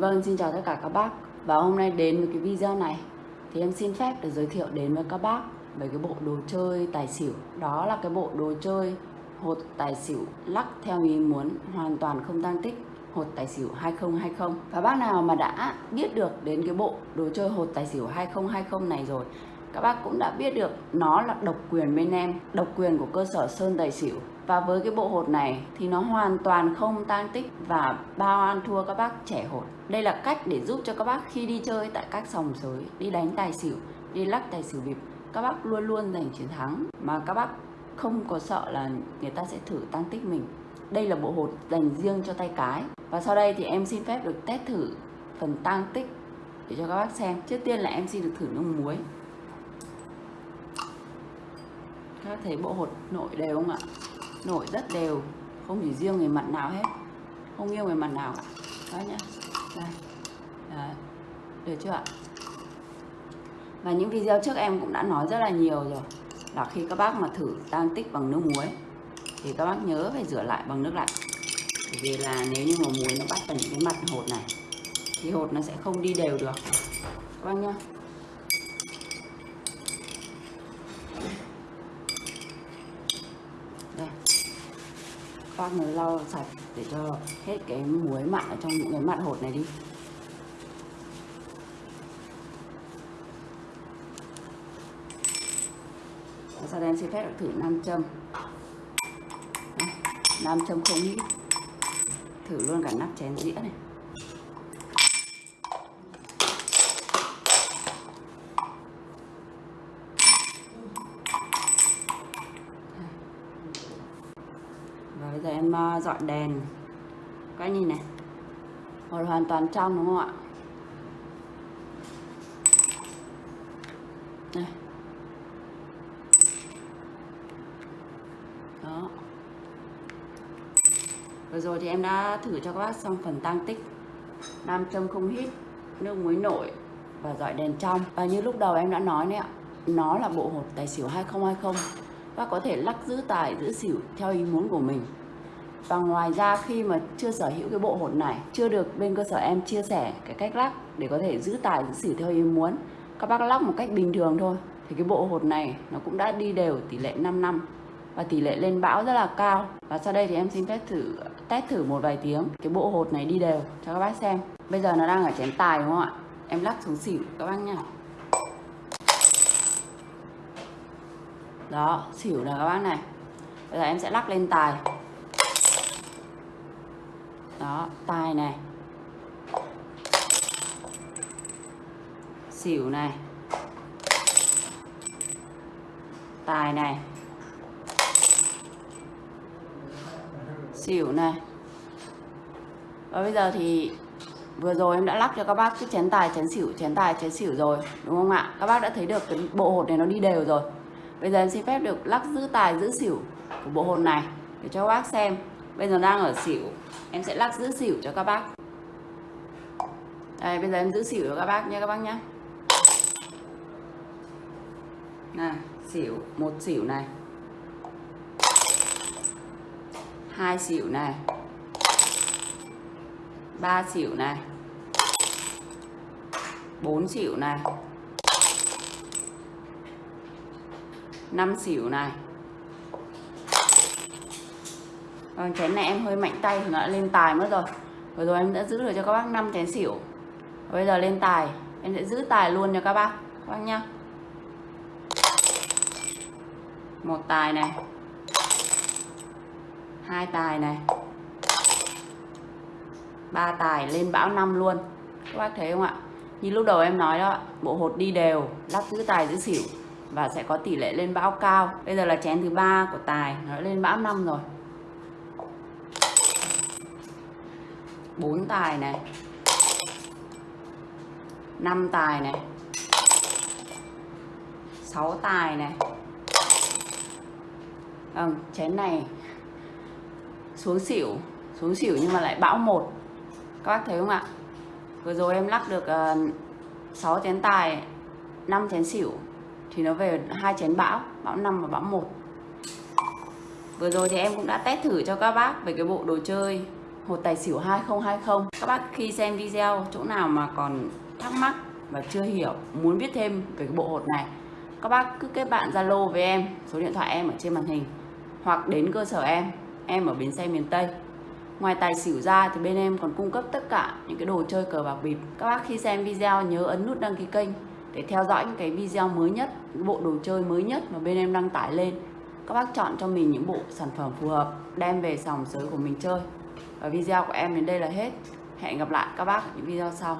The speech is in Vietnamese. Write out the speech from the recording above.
Vâng, xin chào tất cả các bác. Và hôm nay đến với cái video này Thì em xin phép được giới thiệu đến với các bác Về cái bộ đồ chơi tài xỉu. Đó là cái bộ đồ chơi hột tài xỉu lắc theo ý muốn Hoàn toàn không tăng tích hột tài xỉu 2020 Và bác nào mà đã biết được đến cái bộ đồ chơi hột tài xỉu 2020 này rồi các bác cũng đã biết được nó là độc quyền bên em, độc quyền của cơ sở sơn tài xỉu. Và với cái bộ hột này thì nó hoàn toàn không tăng tích và bao ăn thua các bác trẻ hột. Đây là cách để giúp cho các bác khi đi chơi tại các sòng sới, đi đánh tài xỉu, đi lắc tài xỉu bịp các bác luôn luôn giành chiến thắng. Mà các bác không có sợ là người ta sẽ thử tăng tích mình. Đây là bộ hột dành riêng cho tay cái. Và sau đây thì em xin phép được test thử phần tăng tích để cho các bác xem. Trước tiên là em xin được thử nước muối các thấy bộ hột nội đều không ạ? Nổi rất đều. Không chỉ riêng người mặt nào hết. Không nghiêng người mặt nào cả. Đó nhá. Đây. Đấy. được chưa ạ? Và những video trước em cũng đã nói rất là nhiều rồi. Là khi các bác mà thử tan tích bằng nước muối, thì các bác nhớ phải rửa lại bằng nước lạnh. Bởi vì là nếu như mà muối nó bắt vào những cái mặt hột này, thì hột nó sẽ không đi đều được. Các bác nhá. Bác mới lau sạch để cho hết cái muối mặn ở trong những cái mặn hột này đi. Và sau đây em xin phép thử nam châm. Nam châm không nghĩ thử luôn cả nắp chén dĩa này. Bây giờ em ờ, dọn đèn. Các anh nhìn này. Hột hoàn toàn trong đúng không ạ? Đây. Đó. Vừa rồi thì em đã thử cho các bác xong phần tăng tích. Nam châm không hít, nước muối nổi và dọi đèn trong. Và như lúc đầu em đã nói đấy ạ, nó là bộ hột tài xỉu 2020 bác có thể lắc giữ tài, giữ xỉu theo ý muốn của mình. Và ngoài ra, khi mà chưa sở hữu cái bộ hột này, chưa được bên cơ sở em chia sẻ cái cách lắc để có thể giữ tài, giữ xỉu theo ý muốn, các bác lắc một cách bình thường thôi, thì cái bộ hột này nó cũng đã đi đều tỷ lệ 5 năm và tỷ lệ lên bão rất là cao. Và sau đây thì em xin phép thử, test thử một vài tiếng cái bộ hột này đi đều cho các bác xem. Bây giờ nó đang ở chén tài, đúng không ạ? Em lắc xuống xỉu, các bác nha đó, xỉu là các bác này. Bây giờ em sẽ lắc lên tài. Đó, tài này. Xỉu này. Tài này. Xỉu này. Và bây giờ thì vừa rồi em đã lắc cho các bác cái chén tài, chén xỉu, chén tài, chén xỉu rồi, đúng không ạ? Các bác đã thấy được cái bộ hột này nó đi đều rồi bây giờ em xin phép được lắc giữ tài, giữ xỉu của bộ hồn này để cho các bác xem. Bây giờ đang ở xỉu, em sẽ lắc giữ xỉu cho các bác. Đây, bây giờ em giữ xỉu cho các bác nha các bác nhé. Này xỉu, một xỉu này. Hai xỉu này. Ba xỉu này. Bốn xỉu này. Năm xỉu này. Vâng, chén này em hơi mạnh tay thì nó đã lên tài mất rồi. Vừa rồi em đã giữ được cho các bác 5 chén xỉu. Bây giờ lên tài. Em sẽ giữ tài luôn cho các bác Các bác nhá. Một tài này. Hai tài này. Ba tài lên bão năm luôn. Các bác thấy không ạ? Như lúc đầu em nói đó bộ hột đi đều lắp giữ tài giữ xỉu và sẽ có tỷ lệ lên bão cao. Bây giờ là chén thứ ba của tài nó lên bão năm rồi. Bốn tài này năm tài này sáu tài này. Vâng chén này xuống xỉu xuống xỉu nhưng mà lại bão một. Các bác thấy không ạ? Vừa rồi em lắc được ờ, uh, 6 chén tài 5 chén xỉu thì nó về hai chén bão bão 5 và bão 1 vừa rồi thì em cũng đã test thử cho các bác về cái bộ đồ chơi hột tài xỉu 2020 các bác khi xem video chỗ nào mà còn thắc mắc và chưa hiểu, muốn biết thêm về cái bộ hột này, các bác cứ kết bạn Zalo với em, số điện thoại em ở trên màn hình, hoặc đến cơ sở em em ở bến xe miền Tây. Ngoài tài xỉu ra thì bên em còn cung cấp tất cả những cái đồ chơi cờ bạc bịp. Các bác khi xem video nhớ ấn nút đăng ký kênh để theo dõi những cái video mới nhất, những bộ đồ chơi mới nhất mà bên em đăng tải lên. Các bác chọn cho mình những bộ sản phẩm phù hợp, đem về sòng sới của mình chơi. Và video của em đến đây là hết. Hẹn gặp lại các bác ở những video sau.